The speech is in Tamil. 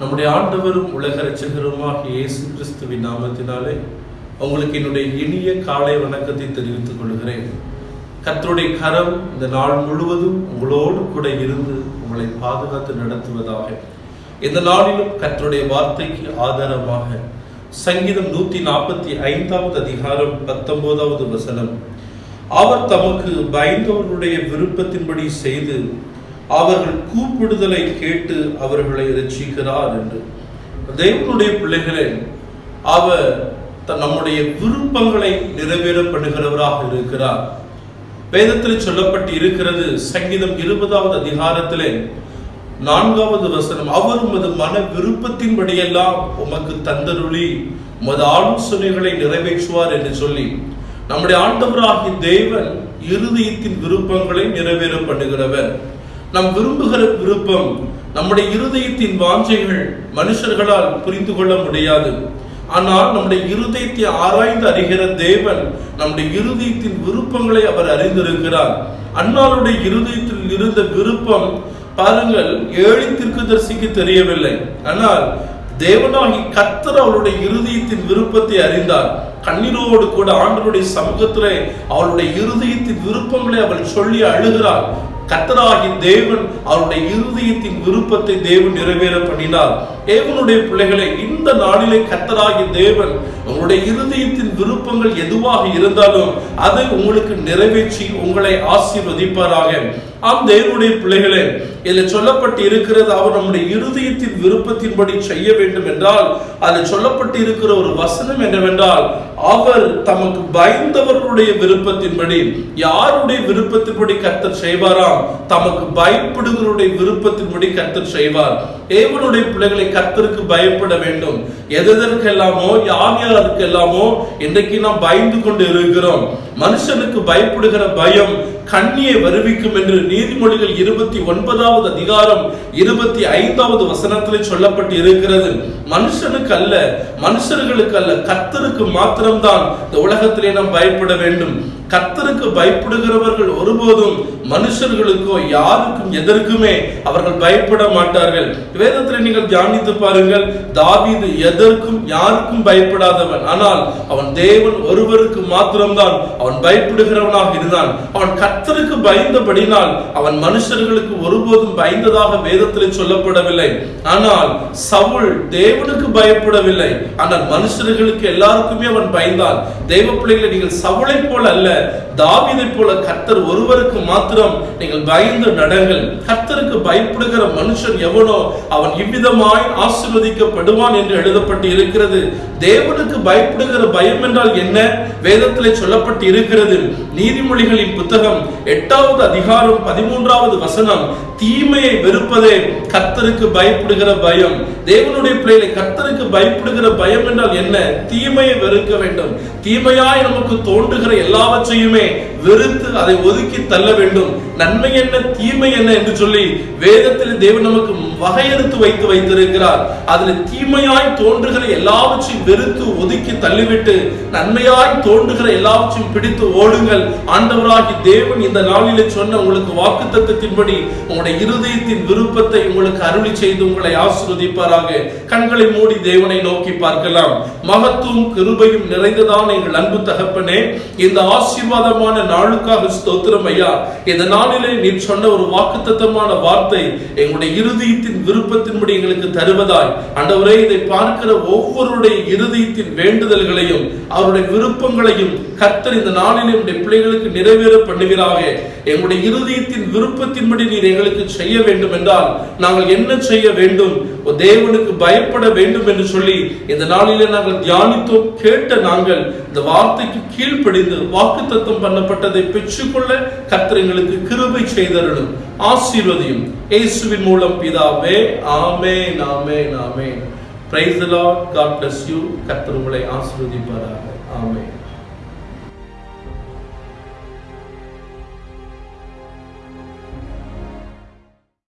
நம்முடைய ஆண்டவரும் உலக ரட்சகருமாக இயேசு கிறிஸ்துவின் நாமத்தினாலே உங்களுக்கு என்னுடைய இனிய காலை வணக்கத்தை தெரிவித்துக் கொள்கிறேன். கத்தருடைய கரம் இந்த நாள் முழுவதும் உங்களோடு கூட இருந்து உங்களை பாதுகாத்து நடத்துவதாக. இந்த நாளிலும் கத்தருடைய வார்த்தைக்கு ஆதாரமாக சங்கீதம் நூத்தி நாற்பத்தி ஐந்தாவது அதிகாரம் பத்தொன்பதாவது வசனம். அவர் தமக்கு பயந்தவர்களுடைய விருப்பத்தின்படி செய்து அவர்கள் கூப்பிடுதலை கேட்டு அவர்களை ரசிக்கிறார் என்று. தேவனுடைய பிள்ளைகளே அவர் நம்முடைய விருப்பங்களை நிறைவேறப்படுகிறவராக இருக்கிறார். வேதத்தில் சொல்லப்பட்டு இருக்கிறது சங்கீதம் இருபதாவது அதிகாரத்திலே நான்காவது வசனம் அவர் உமது மன விருப்பத்தின்படியெல்லாம் உமக்கு தந்தருளி உமது ஆலோசனைகளை நிறைவேற்றுவார் என்று சொல்லி நம்முடைய ஆண்டவராகிய தேவன் இருதயத்தின் விருப்பங்களை நிறைவேற பண்ணுகிறவர் நாம் விரும்புகிற விருப்பம் நம்முடைய இருதயத்தின் வாஞ்சைகள் மனுஷர்களால் புரிந்து கொள்ள முடியாது. ஆனால் நம்முடைய இருதயத்தை ஆராய்ந்து அறிகிற தேவன் நம்முடைய இருதயத்தின் விருப்பங்களை அவர் அறிந்திருக்கிறார். அன்னாருடைய இருதயத்தில் இருந்த விருப்பம் பாருங்கள் ஏழை தரிசிக்கு தெரியவில்லை. ஆனால் தேவனாகி கத்தர் அவளுடைய இருதயத்தின் விருப்பத்தை அறிந்தார். கண்ணீரோடு கூட ஆண்டவருடைய சமூகத்திலே அவளுடைய இருதயத்தின் விருப்பங்களை அவள் சொல்லி அழுகிறாள். கத்தராகி தேவன் அவருடைய இருதயத்தின் விருப்பத்தை தேவன் நிறைவேற பண்ணினார். தேவனுடைய பிள்ளைகளை இந்த நாளிலே கத்தராகி தேவன் உங்களுடைய இருதயத்தின் விருப்பங்கள் எதுவாக இருந்தாலும் அதை உங்களுக்கு நிறைவேற்றி உங்களை ஆசீர்வதிப்பாராக. ஆம் தேவனுடைய பிள்ளைகளே இதில் சொல்லப்பட்டு இருக்கிறது அவர் நம்முடைய இருதயத்தின் விருப்பத்தின்படி செய்ய வேண்டும் என்றால் அதில் சொல்லப்பட்டு இருக்கிற ஒரு வசனம் என்னவென்றால் அவர் தமக்கு பயந்தவர்களுடைய விருப்பத்தின்படி யாருடைய விருப்பத்தின்படி கத்தர் செய்வாராம் தமக்கு பயப்படுகிறவருடைய விருப்பத்தின்படி கத்தர் செய்வார். தேவனுடைய பிள்ளைகளை கத்தருக்கு பயப்பட வேண்டும். எதற்கெல்லாமோ யார் யாருக்கெல்லாமோ இன்றைக்கு நாம் பயந்து கொண்டு இருக்கிறோம். மனுஷனுக்கு பயப்படுகிற பயம் கண்ணியை வருவிக்கும் என்று நீதிமொழிகள் இருபத்தி ஒன்பதாவது அதிகாரம் இருபத்தி ஐந்தாவது வசனத்தில் சொல்லப்பட்டு இருக்கிறது. மனுஷனுக்கு அல்ல மனுஷர்களுக்கு அல்ல கத்தருக்கு மாத்திரம்தான் இந்த உலகத்திலே நாம் பயப்பட வேண்டும். கத்தருக்கு பயப்படுகிறவர்கள் ஒருபோதும் மனுஷர்களுக்கோ யாருக்கும் எதற்குமே அவர்கள் பயப்பட மாட்டார்கள். வேதத்தில் நீங்கள் தியானித்து பாருங்கள் தாவிது எதற்கும் யாருக்கும் பயப்படாதவன். ஆனால் அவன் தேவன் ஒருவருக்கு மாத்திரம்தான் அவன் பயப்படுகிறவனாக இருந்தான். அவன் கத்தருக்கு பயந்தபடினால் அவன் மனுஷர்களுக்கு ஒருபோதும் பயந்ததாக வேதத்தில் சொல்லப்படவில்லை. ஆனால் சவுல் தேவனுக்கு பயப்படவில்லை. ஆனால் மனுஷர்களுக்கு எல்லாருக்குமே அவன் பயந்தான். தெய்வ பிள்ளைகளை நீங்கள் சவுளை போல அல்ல தாவிதை போல கர்த்தர் ஒருவருக்கு மாத்திரம் நீங்கள் பயந்து நடங்கள். கர்த்தருக்கு பயப்படுகிற மனுஷன் எவனோ அவன் இவ்விதமாய் ஆசிர்வதிக்கப்படுவான் என்று எழுதப்பட்டு இருக்கிறது. தேவனுக்கு பயப்படுகிற பயம் என்றால் என்ன? வேதத்திலே சொல்லப்பட்டு இருக்கிறது. நீதிமொழிகளின் புத்தகம் எட்டாவது அதிகாரம் பதிமூன்றாவது வசனம் தீமையை வெறுப்பதே கர்த்தருக்கு பயப்படுகிற பயம். தேவனுடைய பிள்ளைகளை கர்த்தருக்கு பயப்படுகிற பயம் என்றால் என்ன? தீமையை வெறுக்க வேண்டும். தீமையாய் நமக்கு தோன்றுகிற எல்லாவற்றையும் so you mean? வெறுத்து அதை ஒதுக்கி தள்ள வேண்டும். நன்மை என்ன தீமை என்ன என்று சொல்லி வேதத்தில் தேவன் நமக்கு வகையறுத்து வைத்து வைத்திருக்கிறார். அதில் தீமையாய் தோன்றுகிற எல்லாவற்றையும் வெறுத்து ஒதுக்கி தள்ளிவிட்டு நன்மையாய் தோன்றுகிற எல்லாவற்றையும் பிடித்து ஓடுங்கள். ஆண்டவராகி தேவன் இந்த நாளிலே சொன்ன உங்களுக்கு வாக்கு தத்துவத்தின்படி உங்களுடைய இருதயத்தின் விருப்பத்தை உங்களுக்கு அருளி செய்து உங்களை ஆசிர்வதிப்பாராக. கண்களை மூடி தேவனை நோக்கி பார்க்கலாம். மகத்துவம் கிருபையும் நிறைந்ததான எங்கள் அன்பு தகப்பனே இந்த ஆசீர்வாதமான நாளுக்காக ஸ்தோத்திரம் ஐயா. இந்த நாளிலே நீ சொன்ன ஒரு வாக்குத்தத்தமான வார்த்தை எங்களுடைய இருதயத்தின் விருப்பத்தின்படி எங்களுக்கு தருவதாய். ஆண்டவரே இதை பார்க்கிற ஒவ்வொருடைய இருதயத்தின் வேண்டுதல்களையும் அவருடைய விருப்பங்களையும் கர்த்தர் இந்த நாளிலே உடைய பிள்ளைகளுக்கு நிறைவேற பண்ணுவீராக. எங்களுடைய இருதயத்தின் விருப்பத்தின்படி நீர் எங்களுக்கு செய்ய வேண்டும் என்றால் நாங்கள் என்ன செய்ய வேண்டும்? தேவனுக்கு பயப்பட வேண்டும் என்று சொல்லி இந்த நாளிலே நாங்கள் தியானித்தோம் கேட்ட நாங்கள் இந்த வார்த்தைக்கு கீழ்ப்படிந்து வாக்குத்தத்தம் பண்ணப்பட்டதை பெற்றுக்கொள்ள கர்த்தர் எங்களுக்கு கிருபை செய்தருளும். ஆசீர்வதியும் இயேசுவின் மூலம் பிதாவே ஆமே நாமே நாமே praise lord god bless you கர்த்தர் உங்களை ஆசீர்வதிப்பாராக.